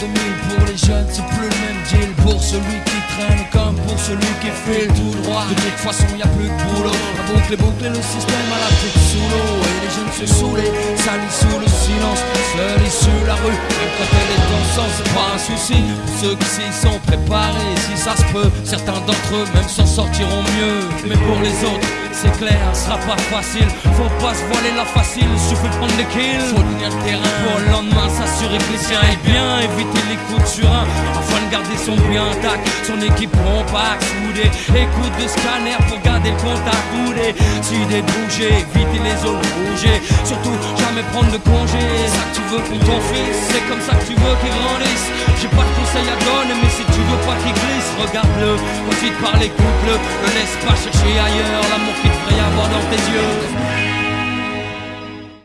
2000 pour les jeunes, c'est plus le même deal. Pour celui qui traîne comme pour celui qui file tout droit. De toute façon, y a plus de boulot. À boucler, boucler le système à la tête sous l'eau. Et les jeunes se saoulent, salis sous le silence. Seul issu la rue, même quand est en sens, c'est pas un souci. Ceux qui s'y sont préparés, si ça se peut, certains d'entre eux même s'en sortiront mieux. Mais pour les autres, c'est clair, ce sera pas facile. Faut pas se voiler la facile, suffit de prendre les kills. Faut le terrain le lendemain s'assurer que les siens est bien. Éviter les coups de afin de garder son bien intact. Son équipe compacte, soudée. Écoute de scanner pour garder le contact coudé. Si idée de bouger, éviter les zones bouger. Surtout jamais prendre de congé. Ça que tu veux pour ton fils, c'est comme ça que tu veux qu'il grandisse. J'ai pas de conseils à donner, mais si tu veux pas qu'il glisse, regarde-le. Ensuite par les couples, le laisse pas chercher ailleurs. L'amour